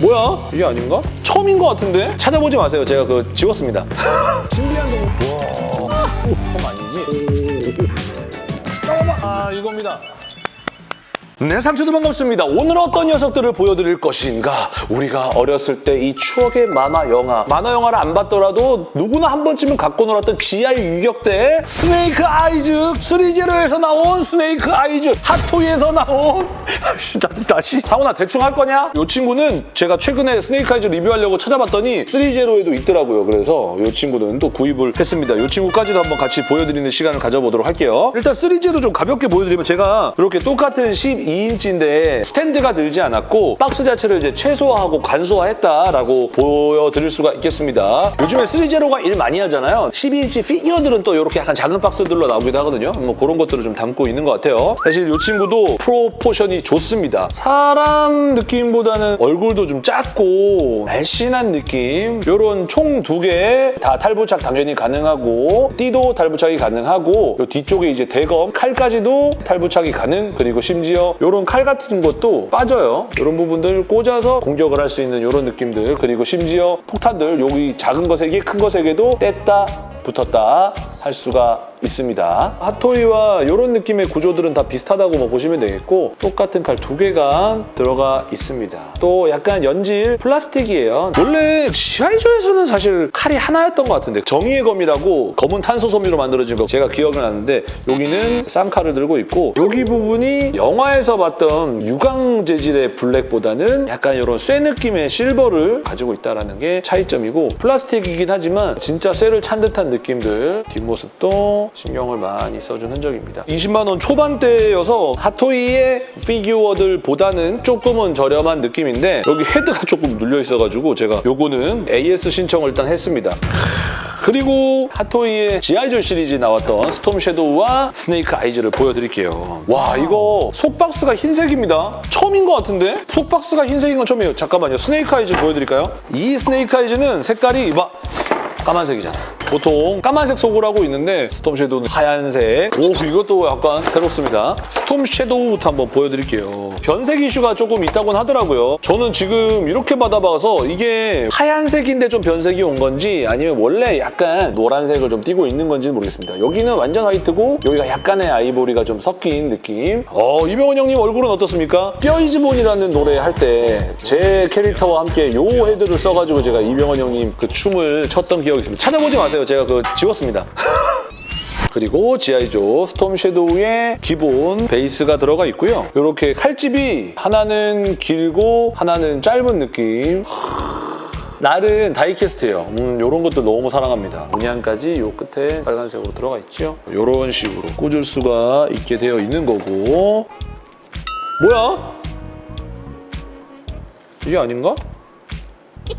뭐야? 이게 아닌가? 처음인 것 같은데? 찾아보지 마세요. 제가 그 지웠습니다. 신비한 동물. 와, 처음 아니지? 잠깐만. 아, 이겁니다. 네, 상추도 반갑습니다. 오늘 어떤 녀석들을 보여드릴 것인가? 우리가 어렸을 때 이 추억의 만화 영화, 만화 영화를 안 봤더라도 누구나 한 번쯤은 갖고 놀았던 GI 유격대 Snake Eyes threezero에서 나온 Snake Eyes 핫토이에서 나온 다시 다시 상훈아 대충 할 거냐? 이 친구는 제가 최근에 Snake Eyes 리뷰하려고 찾아봤더니 threezero에도 있더라고요. 그래서 이 친구는 또 구입을 했습니다. 이 친구까지도 한번 같이 보여드리는 시간을 가져보도록 할게요. 일단 threezero 좀 가볍게 보여드리면 제가 이렇게 똑같은 12 인치인데 스탠드가 들지 않았고 박스 자체를 이제 최소화하고 간소화했다라고 보여드릴 수가 있겠습니다. 요즘에 threezero가 일 많이 하잖아요. 12인치 피규어들은 또 이렇게 약간 작은 박스들로 나오기도 하거든요. 뭐 그런 것들을 좀 담고 있는 것 같아요. 사실 이 친구도 proportion이 좋습니다. 사람 느낌보다는 얼굴도 좀 작고 날씬한 느낌 이런 총 두 개 다 탈부착 당연히 가능하고 띠도 탈부착이 가능하고 요 뒤쪽에 이제 대검 칼까지도 탈부착이 가능 그리고 심지어 이런 칼 같은 것도 빠져요. 이런 부분들 꽂아서 공격을 할 수 있는 이런 느낌들 그리고 심지어 폭탄들 여기 작은 개, 큰 개도 뗐다 붙었다 할 수가 있습니다. 핫토이와 이런 느낌의 구조들은 다 비슷하다고 뭐 보시면 되겠고 똑같은 칼 두 개가 들어가 있습니다. 또 약간 연질 플라스틱이에요. 원래 지하이조에서는 사실 칼이 하나였던 것 같은데 정의의 검이라고 검은 탄소 섬유로 만들어진 거 제가 기억을 하는데 여기는 쌍칼을 들고 있고 여기 부분이 영화에서 봤던 유광 재질의 블랙보다는 약간 이런 쇠 느낌의 실버를 가지고 있다는 게 차이점이고 플라스틱이긴 하지만 진짜 쇠를 찬 듯한 느낌들 뒷모습도 신경을 많이 써준 흔적입니다. 20만 원 초반대여서 핫토이의 피규어들보다는 조금은 저렴한 느낌인데 여기 헤드가 조금 눌려 있어가지고 제가 요거는 AS 신청을 일단 했습니다. 그리고 핫토이의 G.I. Joe 시리즈 나왔던 Storm Shadow와 Snake Eyes를 보여드릴게요. 와 이거 속박스가 흰색입니다. 처음인 것 같은데? 속박스가 흰색인 건 처음이에요. 잠깐만요. Snake Eyes 보여드릴까요? 이 Snake Eyes는 색깔이 막 까만색이잖아. 보통 까만색 속을 하고 있는데 스톰 섀도우는 하얀색. 오 이것도 약간 새롭습니다. 스톰 섀도우부터 한번 보여드릴게요. 변색 이슈가 조금 있다곤 하더라고요. 저는 지금 이렇게 받아봐서 이게 하얀색인데 좀 변색이 온 건지 아니면 원래 약간 노란색을 좀 띄고 있는 건지는 모르겠습니다. 여기는 완전 화이트고 여기가 약간의 아이보리가 좀 섞인 느낌. 어 이병헌 형님 얼굴은 어떻습니까? 뼈이즈본이라는 노래 할 때 제 캐릭터와 함께 요 헤드를 써가지고 제가 이병헌 형님 그 춤을 췄던 기억이 있습니다. 찾아보지 마세요. 제가 그 지웠습니다. 그리고 지아이조 스톰 섀도우의 기본 베이스가 들어가 있고요. 이렇게 칼집이 하나는 길고 하나는 짧은 느낌. 날은 다이캐스트예요. 음, 이런 것도 너무 사랑합니다. 문양까지 이 끝에 빨간색으로 들어가 있죠. 이런 식으로 꽂을 수가 있게 되어 있는 거고 뭐야? 이게 아닌가?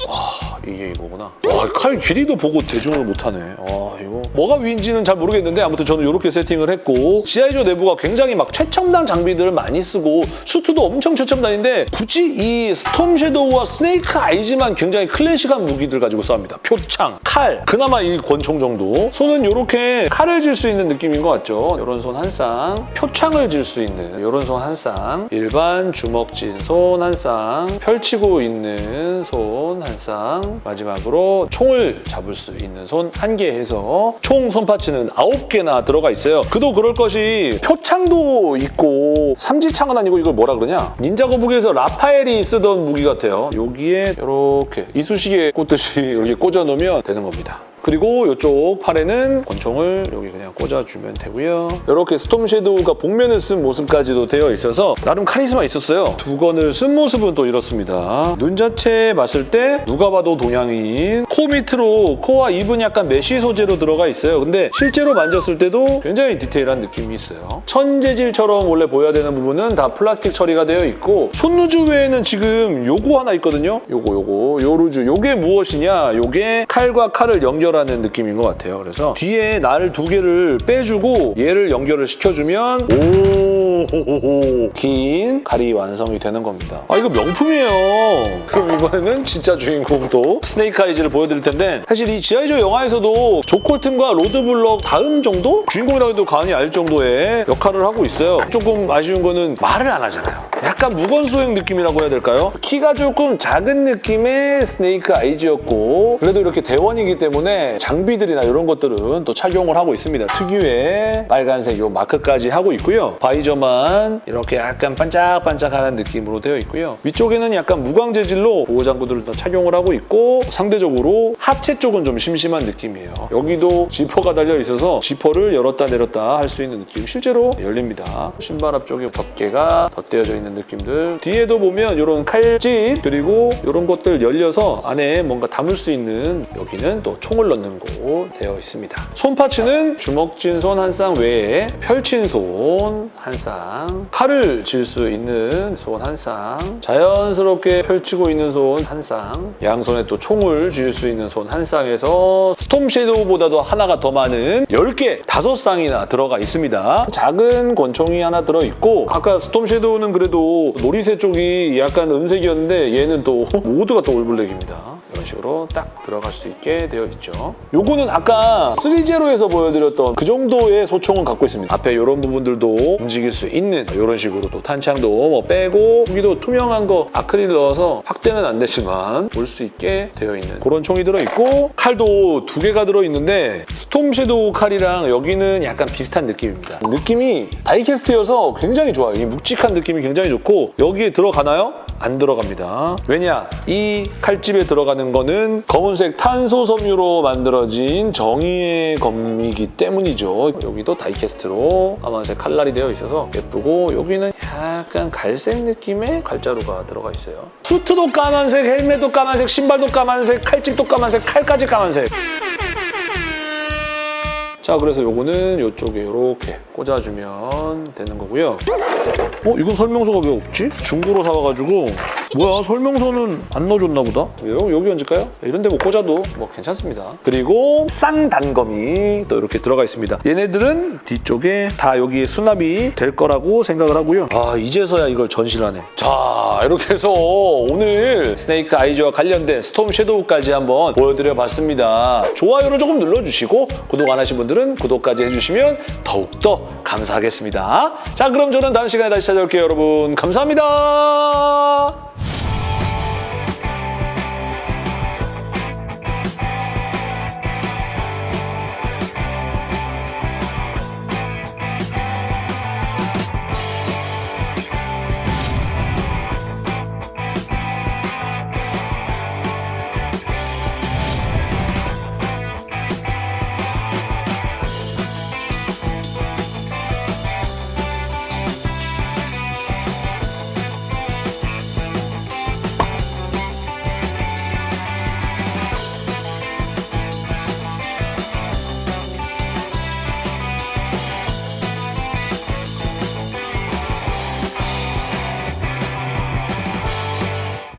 아, 이게 이거구나. 와, 칼 길이도 보고 대중을 못하네. 아, 이거. 뭐가 위인지는 잘 모르겠는데 아무튼 저는 이렇게 세팅을 했고 지하이조 내부가 굉장히 막 최첨단 장비들을 많이 쓰고 수트도 엄청 최첨단인데 굳이 이 스톰 섀도우와 스네이크 아이즈만 굉장히 클래식한 무기들 가지고 싸웁니다. 표창, 칼, 그나마 이 권총 정도. 손은 이렇게 칼을 질 수 있는 느낌인 것 같죠? 이런 손 한 쌍, 표창을 질 수 있는 이런 손 한 쌍, 일반 주먹 진 손 한 쌍, 펼치고 있는 손 한 쌍, 마지막으로 총을 잡을 수 있는 손 한 개 해서 총 손파츠는 아홉 개나 들어가 있어요. 그도 그럴 것이 표창도 있고 삼지창은 아니고 이걸 뭐라 그러냐? 닌자 거북이에서 라파엘이 쓰던 무기 같아요. 여기에 이렇게 이쑤시개 꽂듯이 이렇게 꽂아놓으면 되는 겁니다. 그리고 이쪽 팔에는 권총을 여기 그냥 꽂아주면 되고요. 이렇게 스톰 섀도우가 복면을 쓴 모습까지도 되어 있어서 나름 카리스마 있었어요. 두 건을 쓴 모습은 또 이렇습니다. 눈 자체 봤을 때 누가 봐도 동양인 코 밑으로 코와 입은 약간 메쉬 소재로 들어가 있어요. 근데 실제로 만졌을 때도 굉장히 디테일한 느낌이 있어요. 천 재질처럼 원래 보여야 되는 부분은 다 플라스틱 처리가 되어 있고 손 loose 외에는 지금 요거 하나 있거든요. 요거 요거 요 loose 요게 무엇이냐 요게 칼과 칼을 연결 하는 느낌인 것 같아요. 그래서 뒤에 날 두 개를 빼주고 얘를 연결을 시켜주면 오 긴 칼이 완성이 되는 겁니다. 아 이거 명품이에요. 그럼 이번에는 진짜 주인공도 스네이크 아이즈를 보여드릴 텐데 사실 이 지아이조 영화에서도 조 콜튼과 로드블럭 다음 정도? 주인공이라고 해도 과언이 아닐 정도의 역할을 하고 있어요. 조금 아쉬운 거는 말을 안 하잖아요. 약간 약간 묵언 수행 느낌이라고 해야 될까요? 키가 조금 작은 느낌의 스네이크 아이즈였고 그래도 이렇게 대원이기 때문에 장비들이나 이런 것들은 또 착용을 하고 있습니다. 특유의 빨간색 요 마크까지 하고 있고요. 바이저만 이렇게 약간 반짝반짝하는 느낌으로 되어 있고요. 위쪽에는 약간 무광 재질로 보호 장구들을 다 착용을 하고 있고 상대적으로 하체 쪽은 좀 심심한 느낌이에요. 여기도 지퍼가 달려 있어서 지퍼를 열었다 내렸다 할 수 있는 느낌. 실제로 열립니다. 신발 앞쪽에 덮개가 덧대어져 있는 느낌들. 뒤에도 보면 이런 칼집 그리고 이런 것들 열려서 안에 뭔가 담을 수 있는 여기는 또 총을 넣는 곳 되어 있습니다. 손 파츠는 주먹진 손 한 쌍 외에 펼친 손 한 쌍, 칼을 쥘수 있는 손 한 쌍, 자연스럽게 펼치고 있는 손 한 쌍, 양손에 또 총을 쥘수 있는 손 한 쌍에서 스톰 섀도우보다도 하나가 더 많은 10개, 5쌍이나 들어가 있습니다. 작은 권총이 하나 들어있고 아까 스톰 섀도우는 그래도 놀이새 쪽이 약간 은색이었는데 얘는 또 모두가 또 올블랙입니다. 식으로 딱 들어갈 수 있게 되어 있죠. 요거는 아까 3제로에서 보여드렸던 그 정도의 소총을 갖고 있습니다. 앞에 이런 부분들도 움직일 수 있는 이런 식으로 또 탄창도 뭐 빼고 여기도 투명한 거 아크릴 넣어서 확대는 안 되지만 볼 수 있게 되어 있는 그런 총이 들어있고 칼도 두 개가 들어있는데 스톰 섀도우 칼이랑 여기는 약간 비슷한 느낌입니다. 느낌이 다이캐스트여서 굉장히 좋아요. 이 묵직한 느낌이 굉장히 좋고 여기에 들어가나요? 안 들어갑니다. 왜냐? 이 칼집에 들어가는 거는 검은색 탄소 섬유로 만들어진 정의의 검이기 때문이죠. 여기도 다이캐스트로 까만색 칼날이 되어 있어서 예쁘고 여기는 약간 갈색 느낌의 칼자루가 들어가 있어요. 수트도 까만색, 헬멧도 까만색, 신발도 까만색, 칼집도 까만색, 칼까지 까만색. 자 그래서 요거는 이쪽에 이렇게 꽂아주면 되는 거고요. 어? 이건 설명서가 왜 없지? 중고로 사와가지고 뭐야 설명서는 안 넣어줬나 보다? 여, 여기 얹을까요? 이런 데뭐 꽂아도 뭐 괜찮습니다. 그리고 쌍단검이 또 이렇게 들어가 있습니다. 얘네들은 뒤쪽에 다 여기에 수납이 될 거라고 생각을 하고요. 아 이제서야 이걸 전시를 하네. 자 이렇게 해서 오늘 스네이크 아이즈와 관련된 스톰 섀도우까지 한번 보여드려봤습니다. 좋아요를 조금 눌러주시고 구독 안 하신 분들은 구독까지 해주시면 더욱더 감사하겠습니다. 자 그럼 저는 다음 시간에 다시 찾아올게요 여러분. 감사합니다.